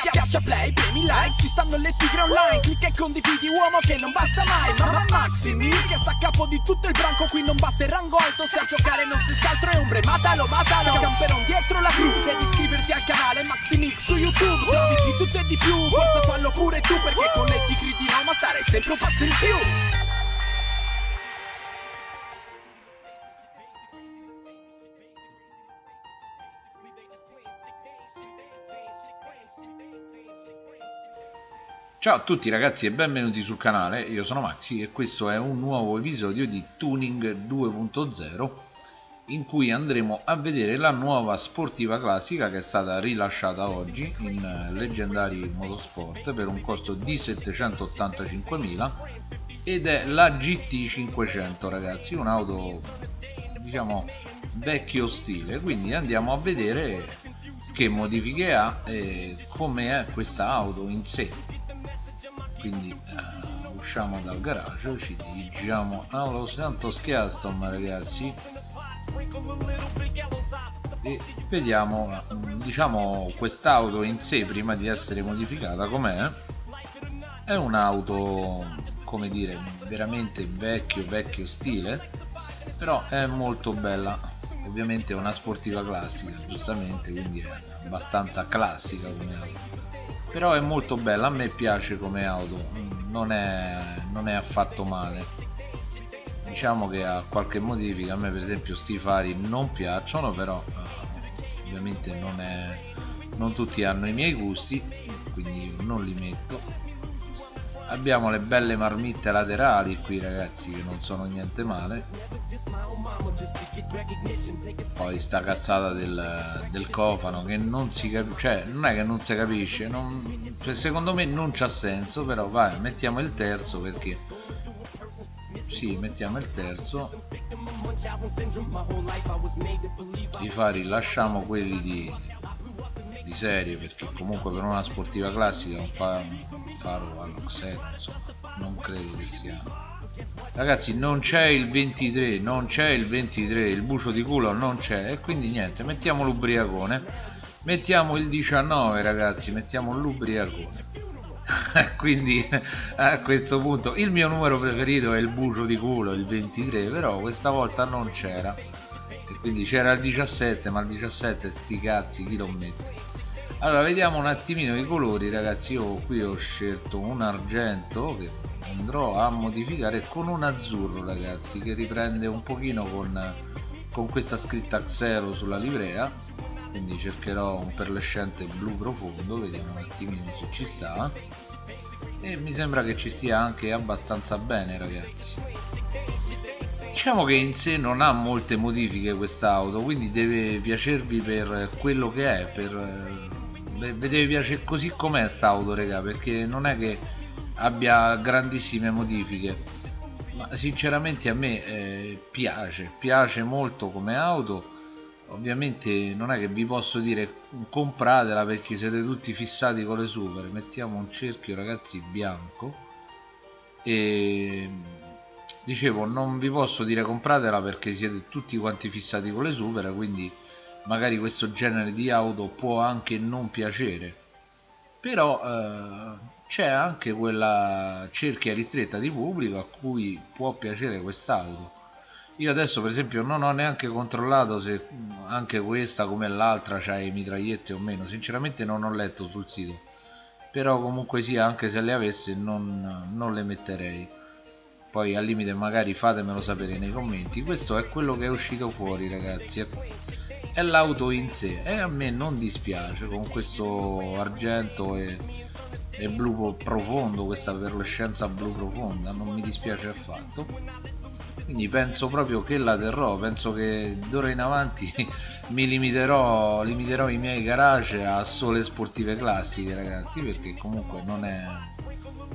Schiaccia play, premi like, ci stanno le tigre online. Clicca e condividi uomo che non basta mai. Mamma Maximi che sta a capo di tutto il branco. Qui non basta il rango alto se a giocare non si altro è ombre. Matalo, matalo, camperon dietro la cru. Devi iscriverti al canale Maximix su YouTube. Se di tutto e di più, forza fallo pure tu Perché con le tigri di Roma stare sempre un passo in più Ciao a tutti ragazzi e benvenuti sul canale, io sono Maxi e questo è un nuovo episodio di Tuning 2.0 in cui andremo a vedere la nuova sportiva classica che è stata rilasciata oggi in Leggendari Motorsport per un costo di 785.000 ed è la GT500 ragazzi, un'auto diciamo vecchio stile, quindi andiamo a vedere che modifiche ha e come è questa auto in sé quindi uh, usciamo dal garage ci dirigiamo allo Santos Custom ragazzi. E vediamo diciamo quest'auto in sé prima di essere modificata com'è? È un'auto come dire veramente vecchio vecchio stile però è molto bella. Ovviamente è una sportiva classica giustamente quindi è abbastanza classica come auto però è molto bella a me piace come auto non è, non è affatto male. Diciamo che ha qualche modifica a me per esempio sti fari non piacciono però eh, ovviamente non, è, non tutti hanno i miei gusti quindi non li metto abbiamo le belle marmitte laterali qui ragazzi che non sono niente male. Poi sta cazzata del, del cofano che non si capisce cioè non è che non si capisce non, cioè, secondo me non c'ha senso però vai mettiamo il terzo perché sì mettiamo il terzo. I fari lasciamo quelli di serie perché comunque per una sportiva classica un, fa un faro insomma non credo che sia. Ragazzi non c'è il 23 non c'è il 23 il bucio di culo non c'è e quindi niente mettiamo l'ubriacone. Mettiamo il 19 ragazzi mettiamo l'ubriacone. Quindi a questo punto il mio numero preferito è il bucio di culo il 23 però questa volta non c'era. E quindi c'era il 17 ma il 17 sti cazzi chi lo mette allora vediamo un attimino i colori ragazzi. Io qui ho scelto un argento che andrò a modificare con un azzurro ragazzi che riprende un pochino con, con questa scritta Xero sulla livrea. Quindi cercherò un perlescente blu profondo. Vediamo un attimino se ci sta. E mi sembra che ci stia anche abbastanza bene ragazzi. Diciamo che in sé non ha molte modifiche quest'auto quindi deve piacervi per quello che è per deve piacere così com'è st'auto raga? Perché non è che abbia grandissime modifiche. Ma sinceramente a me eh, piace piace molto come auto. Ovviamente non è che vi posso dire compratela perché siete tutti fissati con le super mettiamo un cerchio ragazzi bianco. E dicevo non vi posso dire compratela perché siete tutti quanti fissati con le super quindi magari questo genere di auto può anche non piacere. Però eh, c'è anche quella cerchia ristretta di pubblico a cui può piacere quest'auto. Io adesso per esempio non ho neanche controllato se anche questa come l'altra c'ha i mitraglietti o meno. Sinceramente non ho letto sul sito. Però comunque sia anche se le avesse non, non le metterei. Poi al limite magari fatemelo sapere nei commenti. Questo è quello che è uscito fuori ragazzi è l'auto in sé. E a me non dispiace con questo argento e, e blu profondo questa perlescenza blu profonda non mi dispiace affatto. Quindi penso proprio che la terrò penso che d'ora in avanti mi limiterò, limiterò i miei garage a sole sportive classiche ragazzi perché comunque non è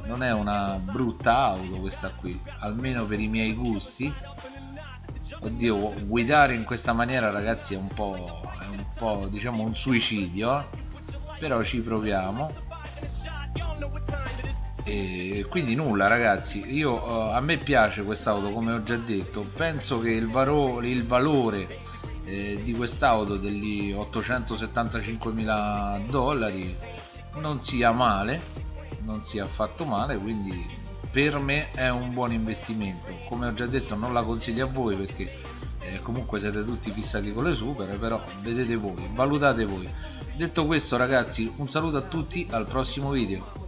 non è una brutta auto questa qui almeno per i miei gusti oddio guidare in questa maniera ragazzi è un po', è un po' diciamo un suicidio però ci proviamo. E quindi nulla ragazzi. Io uh, a me piace quest'auto come ho già detto. Penso che il, valore, il valore eh, di quest'auto degli 875 mila dollari non sia male non sia affatto male quindi per me è un buon investimento. Come ho già detto non la consiglio a voi perché eh, comunque siete tutti fissati con le super però vedete voi valutate voi. Detto questo ragazzi un saluto a tutti al prossimo video